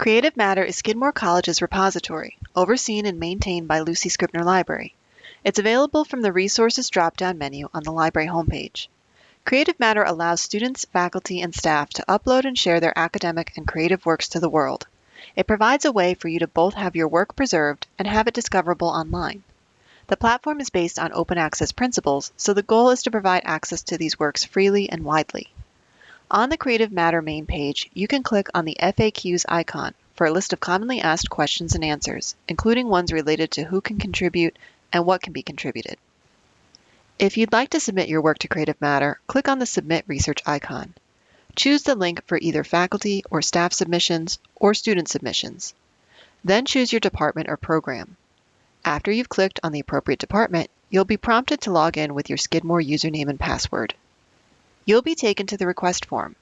Creative Matter is Skidmore College's repository, overseen and maintained by Lucy Scribner Library. It's available from the Resources drop-down menu on the library homepage. Creative Matter allows students, faculty, and staff to upload and share their academic and creative works to the world. It provides a way for you to both have your work preserved and have it discoverable online. The platform is based on open access principles, so the goal is to provide access to these works freely and widely. On the Creative Matter main page, you can click on the FAQs icon for a list of commonly asked questions and answers, including ones related to who can contribute and what can be contributed. If you'd like to submit your work to Creative Matter, click on the Submit Research icon. Choose the link for either faculty or staff submissions or student submissions. Then choose your department or program. After you've clicked on the appropriate department, you'll be prompted to log in with your Skidmore username and password you'll be taken to the request form.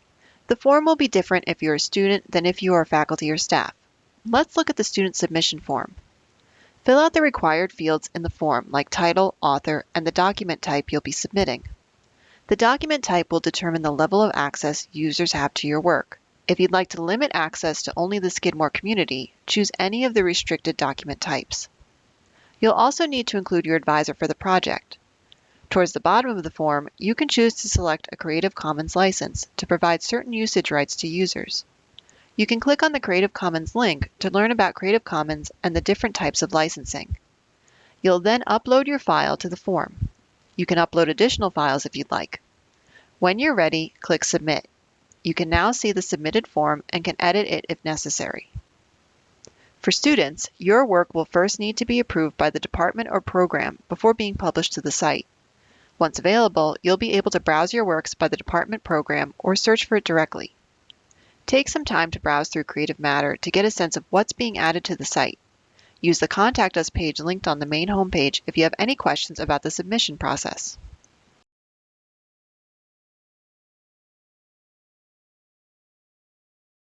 The form will be different if you're a student than if you are faculty or staff. Let's look at the student submission form. Fill out the required fields in the form like title, author, and the document type you'll be submitting. The document type will determine the level of access users have to your work. If you'd like to limit access to only the Skidmore community, choose any of the restricted document types. You'll also need to include your advisor for the project. Towards the bottom of the form, you can choose to select a Creative Commons license to provide certain usage rights to users. You can click on the Creative Commons link to learn about Creative Commons and the different types of licensing. You'll then upload your file to the form. You can upload additional files if you'd like. When you're ready, click Submit. You can now see the submitted form and can edit it if necessary. For students, your work will first need to be approved by the department or program before being published to the site. Once available, you'll be able to browse your works by the department program or search for it directly. Take some time to browse through Creative Matter to get a sense of what's being added to the site. Use the Contact Us page linked on the main homepage if you have any questions about the submission process.